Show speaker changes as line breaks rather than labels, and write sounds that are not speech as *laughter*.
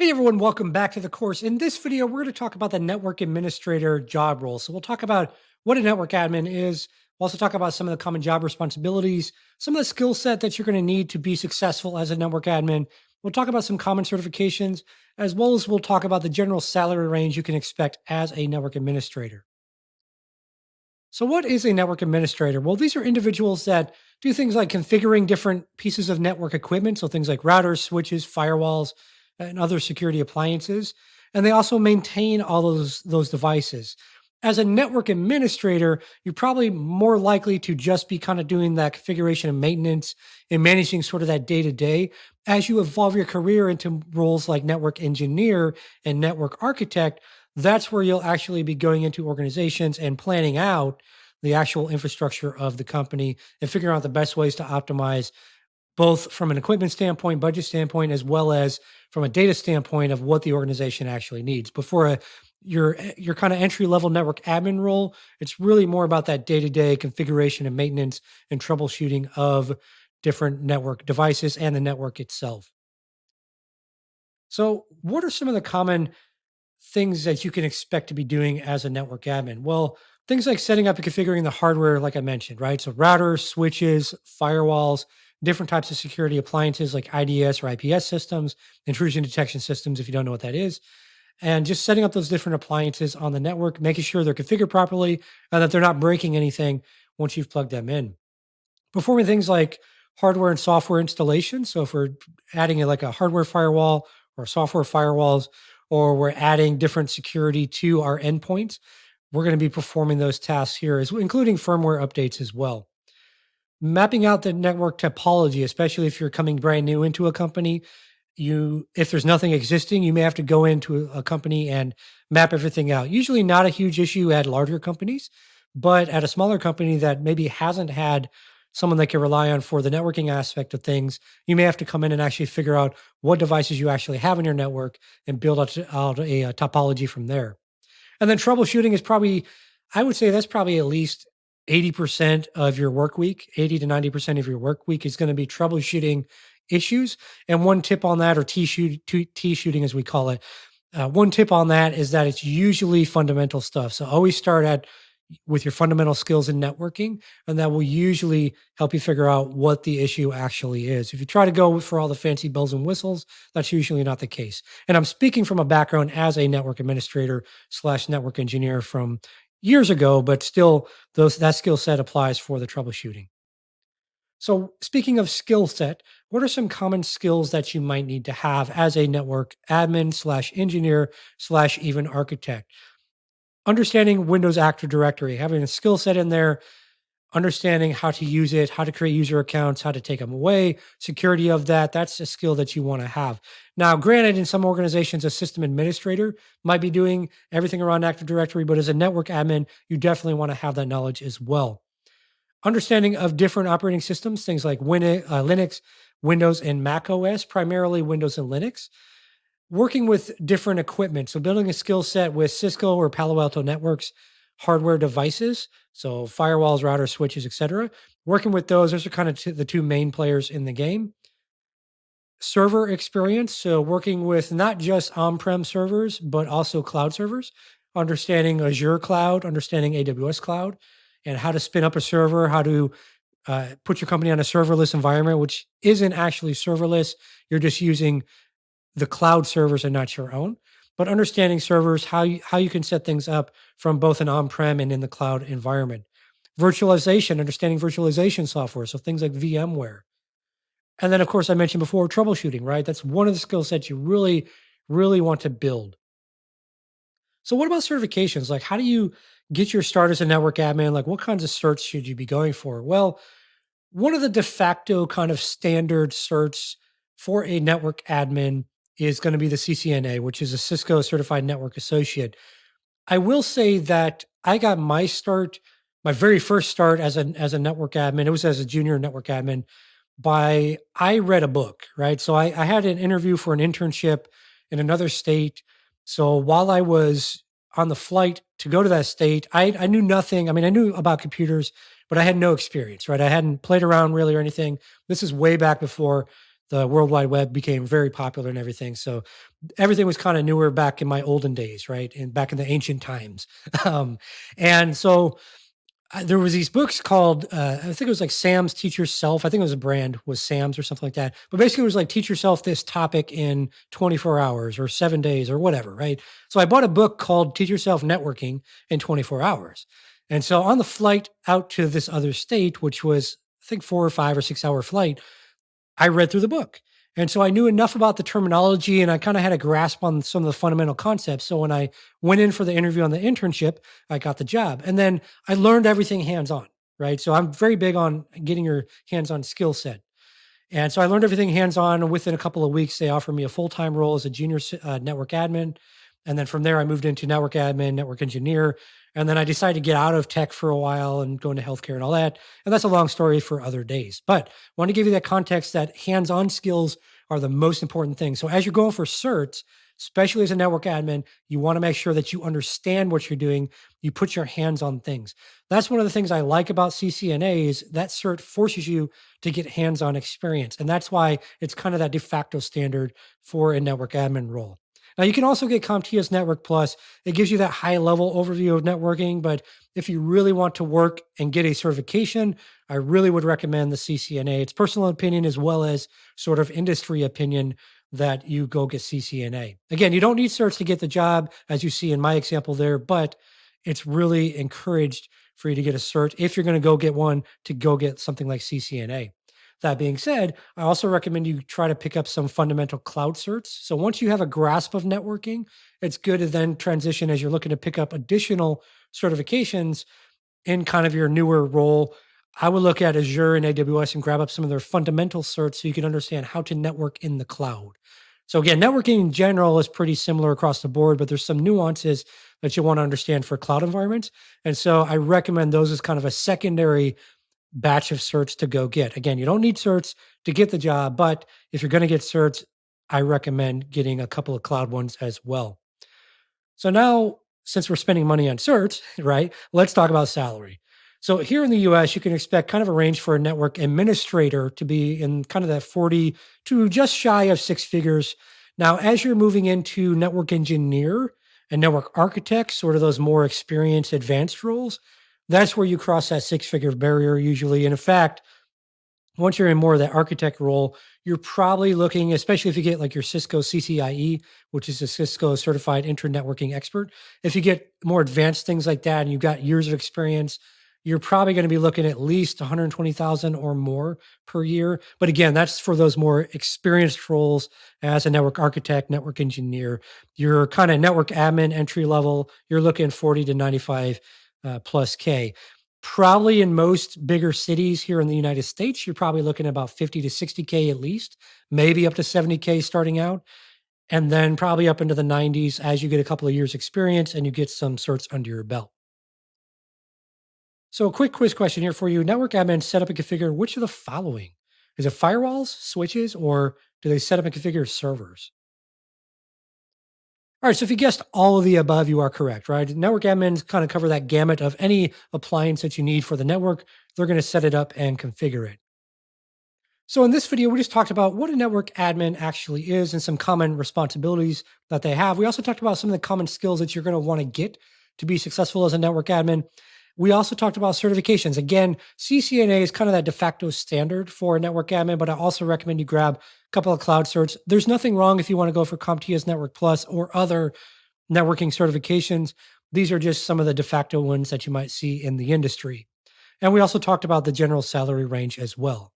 Hey everyone, welcome back to the course. In this video, we're going to talk about the network administrator job role. So we'll talk about what a network admin is. We'll also talk about some of the common job responsibilities, some of the skill set that you're going to need to be successful as a network admin. We'll talk about some common certifications, as well as we'll talk about the general salary range you can expect as a network administrator. So what is a network administrator? Well, these are individuals that do things like configuring different pieces of network equipment. So things like routers, switches, firewalls, and other security appliances. And they also maintain all those, those devices. As a network administrator, you're probably more likely to just be kind of doing that configuration and maintenance and managing sort of that day to day. As you evolve your career into roles like network engineer and network architect, that's where you'll actually be going into organizations and planning out the actual infrastructure of the company and figuring out the best ways to optimize both from an equipment standpoint, budget standpoint, as well as from a data standpoint of what the organization actually needs. Before a your your kind of entry level network admin role, it's really more about that day to day configuration and maintenance and troubleshooting of different network devices and the network itself. So, what are some of the common things that you can expect to be doing as a network admin? Well, things like setting up and configuring the hardware, like I mentioned, right? So, routers, switches, firewalls, different types of security appliances like IDS or IPS systems, intrusion detection systems, if you don't know what that is. And just setting up those different appliances on the network, making sure they're configured properly and that they're not breaking anything once you've plugged them in. Performing things like hardware and software installation. So if we're adding like a hardware firewall or software firewalls, or we're adding different security to our endpoints, we're going to be performing those tasks here, as including firmware updates as well mapping out the network topology, especially if you're coming brand new into a company, you if there's nothing existing, you may have to go into a company and map everything out. Usually not a huge issue at larger companies, but at a smaller company that maybe hasn't had someone they can rely on for the networking aspect of things, you may have to come in and actually figure out what devices you actually have in your network and build out, a topology from there. And then troubleshooting is probably, I would say that's probably at least 80% of your work week, 80 to 90% of your work week is going to be troubleshooting issues. And one tip on that, or T, shoot, shooting as we call it, uh, one tip on that is that it's usually fundamental stuff. So always start at with your fundamental skills in networking, and that will usually help you figure out what the issue actually is. If you try to go for all the fancy bells and whistles, that's usually not the case. And I'm speaking from a background as a network administrator slash network engineer from years ago, but still those that skill set applies for the troubleshooting. So speaking of skill set, what are some common skills that you might need to have as a network admin slash engineer slash even architect? Understanding Windows Active Directory, having a skill set in there understanding how to use it, how to create user accounts, how to take them away, security of that. That's a skill that you want to have. Now, granted, in some organizations, a system administrator might be doing everything around Active Directory, but as a network admin, you definitely want to have that knowledge as well. Understanding of different operating systems, things like Win- uh, Linux, Windows, and Mac OS, primarily Windows and Linux. Working with different equipment. So, building a skill set with Cisco or Palo Alto networks hardware devices, so firewalls, routers, switches, etc. Working with those, those are kind of the two main players in the game. Server experience, so working with not just on-prem servers, but also cloud servers, understanding Azure cloud, understanding AWS cloud, and how to spin up a server, how to uh, put your company on a serverless environment, which isn't actually serverless. You're just using the cloud servers and not your own but understanding servers, how you, how you can set things up from both an on-prem and in the cloud environment. Virtualization, understanding virtualization software, so things like VMware. And then, of course, I mentioned before troubleshooting, right? That's one of the skill sets you really, really want to build. So, what about certifications? Like, how do you get your start as a network admin? Like, what kinds of certs should you be going for? Well, one of the de facto kind of standard certs for a network admin is going to be the CCNA, which is a Cisco Certified Network Associate. I will say that I got my start, my very first start as a as a network admin. It was as a junior network admin. By I read a book, right? So I, I had an interview for an internship in another state. So while I was on the flight to go to that state, I, I knew nothing. I mean, I knew about computers, but I had no experience, right? I hadn't played around really or anything. This is way back before the World Wide Web became very popular and everything. So everything was kind of newer back in my olden days, right? And back in the ancient times. *laughs* Um, and so uh, there was these books called uh, I think it was like Sam's Teach Yourself. I think it was a brand was Sam's or something like that. But basically, it was like teach yourself this topic in 24 hours or seven days or whatever, right? So I bought a book called Teach Yourself Networking in 24 hours. And so on the flight out to this other state, which was I think four or five or six hour flight, I read through the book. And so I knew enough about the terminology and I kind of had a grasp on some of the fundamental concepts. So when I went in for the interview on the internship, I got the job. And then I learned everything hands on, right? So I'm very big on getting your hands on skill set. And so I learned everything hands on. Within a couple of weeks, they offered me a full time role as a junior uh, network admin. And then from there, I moved into network admin, network engineer. And then I decided to get out of tech for a while and go into healthcare and all that. And that's a long story for other days. But I want to give you that context that hands on skills are the most important thing. So as you're going for certs, especially as a network admin, you want to make sure that you understand what you're doing. You put your hands on things. That's one of the things I like about CCNA is that cert forces you to get hands-on experience. And that's why it's kind of that de facto standard for a network admin role. Now you can also get CompTIA's Network Plus. It gives you that high level overview of networking, but if you really want to work and get a certification, I really would recommend the CCNA. It's personal opinion as well as sort of industry opinion that you go get CCNA. Again, you don't need certs to get the job, as you see in my example there, but it's really encouraged for you to get a cert if you're going to go get one to go get something like CCNA. That being said, I also recommend you try to pick up some fundamental cloud certs. So once you have a grasp of networking, it's good to then transition as you're looking to pick up additional certifications in kind of your newer role. I would look at Azure and AWS and grab up some of their fundamental certs so you can understand how to network in the cloud. So again, networking in general is pretty similar across the board, but there's some nuances that you want to understand for cloud environments. And so I recommend those as kind of a secondary batch of certs to go get. Again, you don't need certs to get the job, but if you're going to get certs, I recommend getting a couple of cloud ones as well. So now, since we're spending money on certs, *laughs* right, let's talk about salary. So here in the US, you can expect kind of a range for a network administrator to be in kind of that 40 to just shy of six figures. Now, as you're moving into network engineer and network architect, sort of those more experienced advanced roles, that's where you cross that six figure barrier usually. And in fact, once you're in more of that architect role, you're probably looking, especially if you get like your Cisco CCIE, which is a Cisco certified internet networking expert. If you get more advanced things like that and you've got years of experience, you're probably going to be looking at least 120,000 or more per year. But again, that's for those more experienced roles as a network architect, network engineer. Your kind of network admin entry level, you're looking 40 to 95 uh, plus K. Probably in most bigger cities here in the United States, you're probably looking at about 50 to 60K at least, maybe up to 70K starting out. And then probably up into the 90s as you get a couple of years experience and you get some certs under your belt. So a quick quiz question here for you. Network admin set up and configure which of the following? Is it firewalls, switches, or do they set up and configure servers? All right, so if you guessed all of the above, you are correct, right? Network admins kind of cover that gamut of any appliance that you need for the network. They're going to set it up and configure it. So in this video, we just talked about what a network admin actually is and some common responsibilities that they have. We also talked about some of the common skills that you're going to want to get to be successful as a network admin. We also talked about certifications. Again, CCNA is kind of that de facto standard for network admin, but I also recommend you grab a couple of cloud certs. There's nothing wrong if you want to go for CompTIA's Network Plus or other networking certifications. These are just some of the de facto ones that you might see in the industry. And we also talked about the general salary range as well.